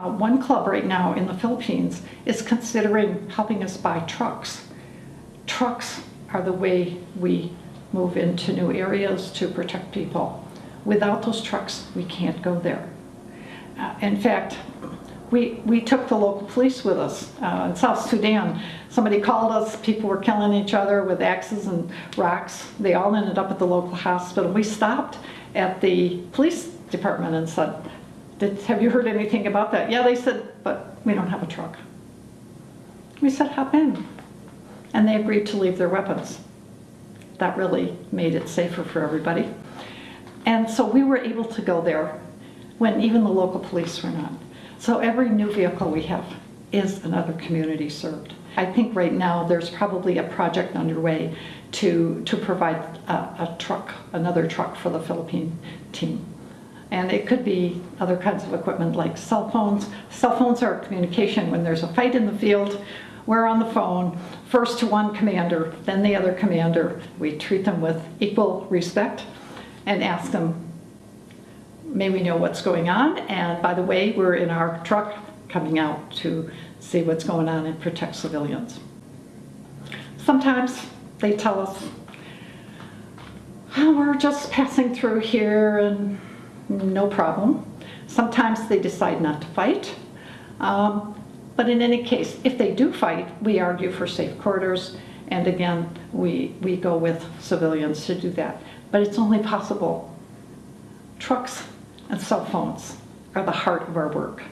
Uh, One club right now in the Philippines is considering helping us buy trucks. Trucks are the way we move into new areas to protect people. Without those trucks, we can't go there. Uh, In fact, we, we took the local police with us. Uh, In South Sudan, somebody called us, people were killing each other with axes and rocks. They all ended up at the local hospital. We stopped at the police department and said, "Did- have you heard anything about that? Yeah, they said, but we don't have a truck. We said, hop in. And they agreed to leave their weapons. That really made it safer for everybody. And so we were able to go there when even the local police were not. So every new vehicle we have is another community served. I think right now there's probably a project underway to, to provide a, a truck, another truck for the Philippine team. And it could be other kinds of equipment like cell phones. Cell phones are communication. When there's a fight in the field, we're on the phone, first to one commander, then the other commander. We treat them with equal respect and ask them, may we know what's going on? And by the way, we're in our truck coming out to see what's going on and protect civilians. Sometimes they tell us, "Oh, we're just passing through here and no problem. Sometimes they decide not to fight. Um, But in any case, if they do fight, we argue for safe corridors. And again, we, we go with civilians to do that. But it's only possible. Trucks and cell phones are the heart of our work.